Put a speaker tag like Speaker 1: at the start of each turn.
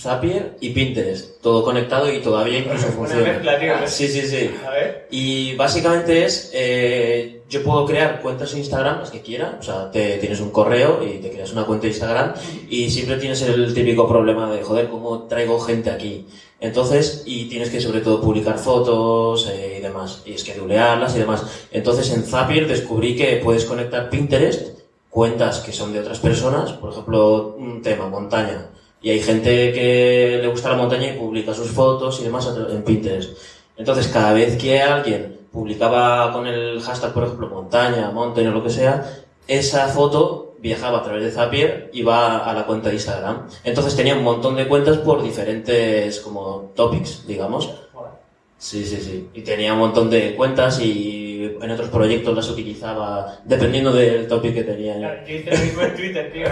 Speaker 1: Zapier y Pinterest, todo conectado y todavía incluso funciona.
Speaker 2: mezcla, tío.
Speaker 1: Sí, sí, sí.
Speaker 2: A ver.
Speaker 1: Y básicamente es, eh, yo puedo crear cuentas en Instagram, las que quiera, o sea, te, tienes un correo y te creas una cuenta de Instagram y siempre tienes el típico problema de, joder, ¿cómo traigo gente aquí? Entonces, y tienes que sobre todo publicar fotos eh, y demás, y esquedulearlas y demás. Entonces en Zapier descubrí que puedes conectar Pinterest, cuentas que son de otras personas, por ejemplo, un tema, montaña. Y hay gente que le gusta la montaña y publica sus fotos y demás en Pinterest. Entonces, cada vez que alguien publicaba con el hashtag, por ejemplo, montaña, mountain o lo que sea, esa foto viajaba a través de Zapier y va a la cuenta de Instagram. Entonces tenía un montón de cuentas por diferentes como topics, digamos. Sí, sí, sí. Y tenía un montón de cuentas y en otros proyectos las utilizaba dependiendo del topic que tenía.
Speaker 2: Yo hice mismo en Twitter, tío.